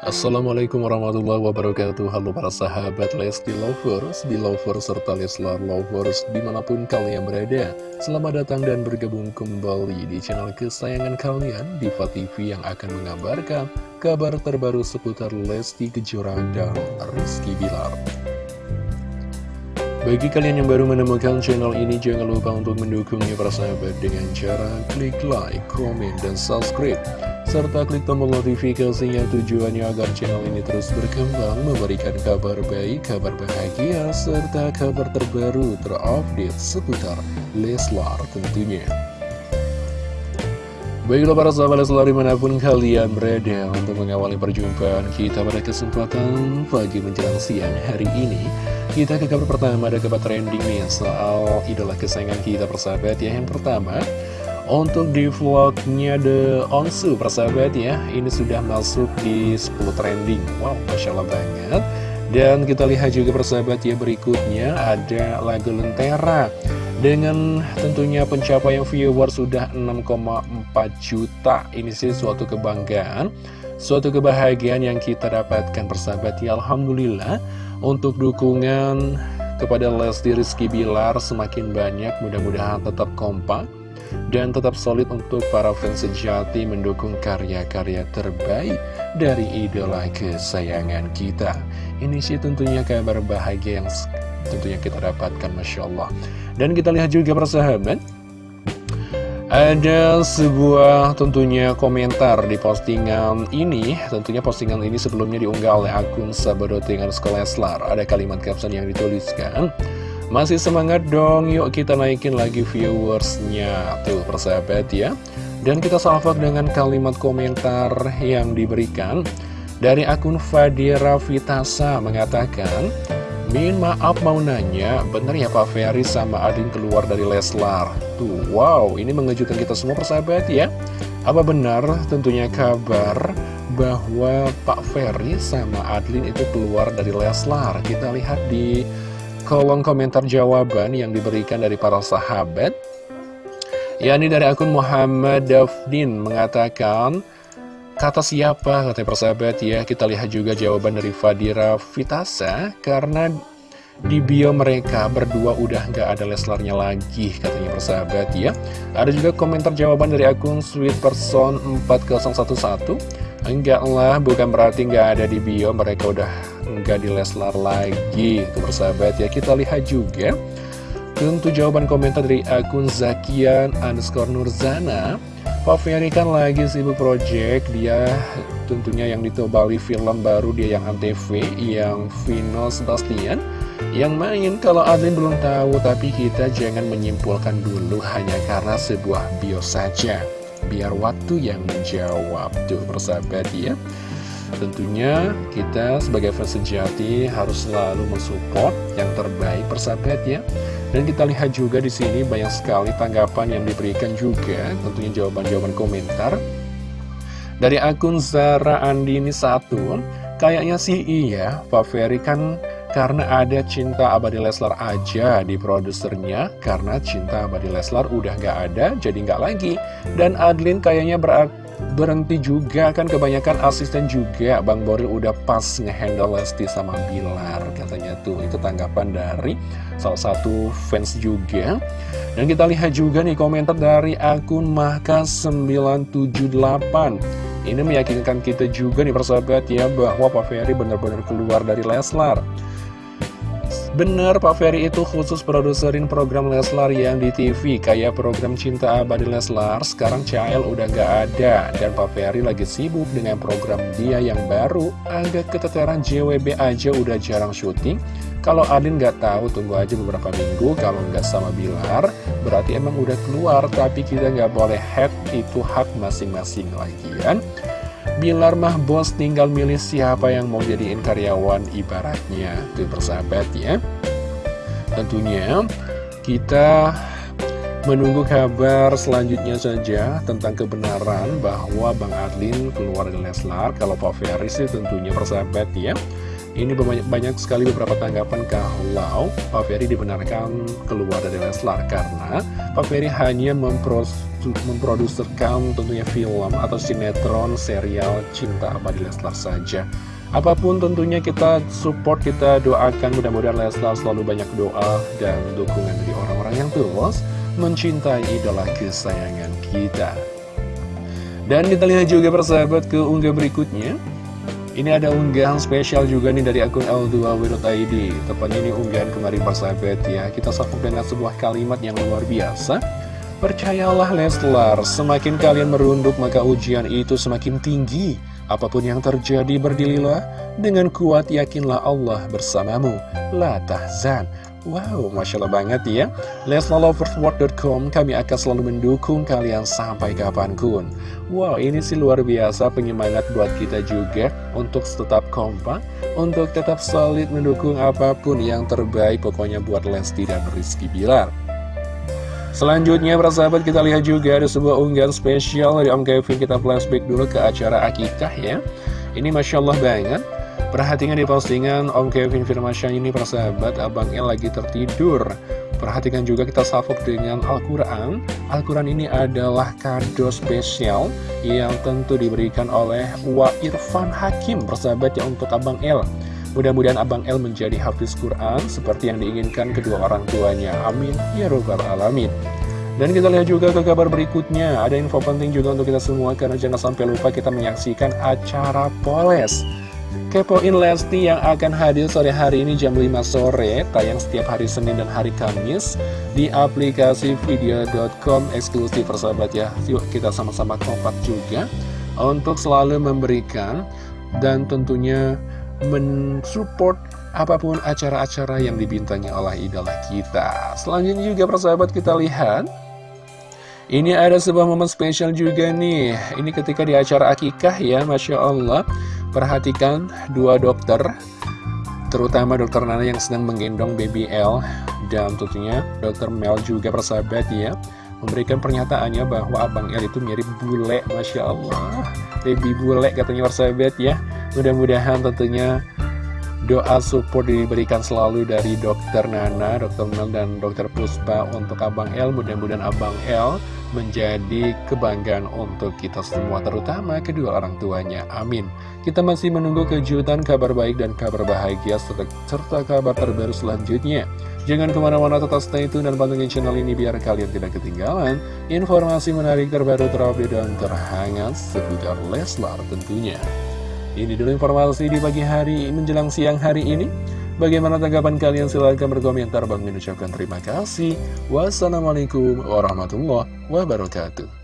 Assalamualaikum warahmatullahi wabarakatuh. Halo para sahabat Lesti Lovers, Belovers, serta Leslar Lovers di mana pun kalian berada. Selamat datang dan bergabung kembali di channel kesayangan kalian Diva TV yang akan mengabarkan kabar terbaru seputar Lesti Kejora dan Rizky Bilar. Bagi kalian yang baru menemukan channel ini, jangan lupa untuk mendukungnya para sahabat dengan cara klik like, komen, dan subscribe serta klik tombol notifikasinya tujuannya agar channel ini terus berkembang memberikan kabar baik, kabar bahagia, serta kabar terbaru terupdate seputar Leslar tentunya. Baiklah para sahabat Leslar di mana pun kalian berada untuk mengawali perjumpaan kita pada kesempatan pagi menjelang siang hari ini. Kita ke kabar pertama ada kabar trending nih soal idola kesayangan kita persahabat ya. Yang pertama, untuk di vlognya The Onsu persahabat ya Ini sudah masuk di 10 trending. Wow, Masya Allah banget. Dan kita lihat juga persahabat ya berikutnya Ada lagu Lentera. Dengan tentunya pencapaian viewer sudah 6,4 juta Ini sih suatu kebanggaan. Suatu kebahagiaan yang kita dapatkan persahabat ya Alhamdulillah. Untuk dukungan kepada Lesti Rizky Bilar semakin banyak Mudah-mudahan tetap kompak dan tetap solid untuk para fans sejati mendukung karya-karya terbaik dari idola kesayangan kita. Ini sih tentunya kabar bahagia yang tentunya kita dapatkan, Masya Allah. Dan kita lihat juga persahabat, ada sebuah tentunya komentar di postingan ini Tentunya postingan ini sebelumnya diunggah oleh akun Sabadotingan Sekolah Leslar Ada kalimat caption yang dituliskan masih semangat dong, yuk kita naikin lagi viewersnya Tuh persahabat ya Dan kita salvak dengan kalimat komentar yang diberikan Dari akun Fadira Vitasa mengatakan Min maaf mau nanya, bener ya Pak Ferry sama Adin keluar dari Leslar? Tuh, wow, ini mengejutkan kita semua persahabat ya Apa benar tentunya kabar bahwa Pak Ferry sama Adlin itu keluar dari Leslar? Kita lihat di kolom komentar jawaban yang diberikan dari para sahabat. Yakni dari akun Muhammad Dafdin mengatakan kata siapa? kata persahabat. Ya kita lihat juga jawaban dari Fadira Vitasa karena di bio mereka berdua udah nggak ada Leslarnya lagi katanya persahabat ya. Ada juga komentar jawaban dari akun Sweet Person 4011 Enggak lah, bukan berarti nggak ada di bio, mereka udah nggak di Leslar lagi. Itu bersahabat ya, kita lihat juga. Tentu jawaban komentar dari akun Zakian underscore Nurzana. Pak Ferry kan lagi sibuk project, dia tentunya yang ditobali film baru dia yang Antv, yang Vino Sebastian. Yang main kalau Adlin belum tahu, tapi kita jangan menyimpulkan dulu hanya karena sebuah bio saja biar waktu yang menjawab tuh persahabat ya tentunya kita sebagai fans sejati harus selalu mensupport yang terbaik persahabat ya. Dan kita lihat juga di sini banyak sekali tanggapan yang diberikan juga tentunya jawaban-jawaban komentar. Dari akun Zara Andini satu kayaknya sih iya Pak Ferry kan karena ada cinta abadi Leslar aja di produsernya Karena cinta abadi Leslar udah gak ada jadi gak lagi. Dan Adlin kayaknya berhenti juga kan kebanyakan asisten juga. Bang Boril udah pas ngehandle Lesti sama Bilar katanya tuh. Itu tanggapan dari salah satu fans juga. Dan kita lihat juga nih komentar dari akun Mahka978 ini meyakinkan kita juga nih persahabat ya bahwa Pak Ferry benar-benar keluar dari Leslar Bener, Pak Ferry itu khusus produserin program Leslar yang di TV Kayak program Cinta Abadi Leslar, sekarang CL udah gak ada. Dan Pak Ferry lagi sibuk dengan program dia yang baru. Agak keteteran JWB aja udah jarang syuting. Kalau Adin gak tahu, tunggu aja beberapa minggu. Kalau nggak sama Bilar, berarti emang udah keluar. Tapi kita nggak boleh head, itu hak masing-masing lagi kan Bilar mah bos tinggal milih siapa yang mau jadiin karyawan ibaratnya. Tuh persahabat ya. Tentunya kita menunggu kabar selanjutnya saja tentang kebenaran bahwa Bang Adlin keluar dari Leslar Kalau Pak Ferry sih tentunya persahabat ya ini banyak, banyak sekali beberapa tanggapan kalau Pak Ferry dibenarkan keluar dari Leslar karena Pak Ferry hanya memproduserkan tentunya film atau sinetron serial Cinta Abadi Leslar saja. Apa pun tentunya kita support, kita doakan mudah-mudahan Leslar selalu banyak doa dan dukungan dari orang-orang yang tulus mencintai idola kesayangan kita. Dan kita lihat juga persahabat ke unggah berikutnya. Ini ada unggahan spesial juga nih dari akun L2W.id Tepatnya ini unggahan kemarin persahabat ya. Kita sambung dengan sebuah kalimat yang luar biasa. Percayalah Leslar, semakin kalian merunduk maka ujian itu semakin tinggi. Apa pun yang terjadi berdirilah. Dengan kuat yakinlah Allah bersamamu. La tahzan Wow, Masya Allah banget ya. Leslaloversword.com Kami akan selalu mendukung kalian sampai kapan pun. Wow, ini sih luar biasa penyemangat buat kita juga Untuk tetap kompak Untuk tetap solid mendukung apa pun yang terbaik Pokoknya buat Lesti dan Rizky Bilar. Selanjutnya para sahabat kita lihat juga ada sebuah unggahan spesial dari Om Kevin. Kita flashback dulu ke acara Akikah ya. Ini Masya Allah banget Perhatikan di postingan Om Kevin Firmansyah ini persahabat Abang El lagi tertidur. Perhatikan juga kita salvok dengan Al-Quran. Al-Quran ini adalah kado spesial Yang tentu diberikan oleh Wa Irfan Hakim Persahabat ya untuk Abang El. Mudah-mudahan Abang El menjadi hafiz Quran Seperti yang diinginkan kedua orang tuanya. Amin. Ya Robbal Alamin. Dan kita lihat juga ke kabar berikutnya. Ada info penting juga untuk kita semua Karena jangan sampai lupa kita menyaksikan acara Poles Kepoin Lesti yang akan hadir sore hari ini jam 5 sore Tayang setiap hari Senin dan hari Kamis Di aplikasi video.com eksklusif persahabat ya. Yuk kita sama-sama kompak juga Untuk selalu memberikan Dan tentunya mensupport apa pun acara-acara yang dibintangi oleh idola kita. Selanjutnya juga persahabat kita lihat. Ini ada sebuah momen spesial juga nih. Ini ketika di acara akikah ya Masya Allah Perhatikan dua dokter Terutama dokter Nana yang sedang menggendong baby L. Dan tentunya dokter Mel juga persahabat ya Memberikan pernyataannya bahwa Abang L itu mirip bule Masya Allah. Baby bule katanya persahabat ya. Mudah-mudahan tentunya doa support diberikan selalu dari dokter Nana, dokter Mel, dan dokter Puspa untuk Abang L Mudah-mudahan Abang L menjadi kebanggaan untuk kita semua terutama kedua orang tuanya. Amin. Kita masih menunggu kejutan kabar baik dan kabar bahagia serta, serta kabar terbaru selanjutnya. Jangan ke mana-mana tetap stay tune dan pantengin channel ini biar kalian tidak ketinggalan informasi menarik terbaru terupdate dan terhangat seputar Leslar tentunya ini dulu informasi di pagi hari menjelang siang hari ini Bagaimana tanggapan kalian? Silahkan berkomentar. Bang Min ucapkan terima kasih. Wassalamualaikum warahmatullahi wabarakatuh.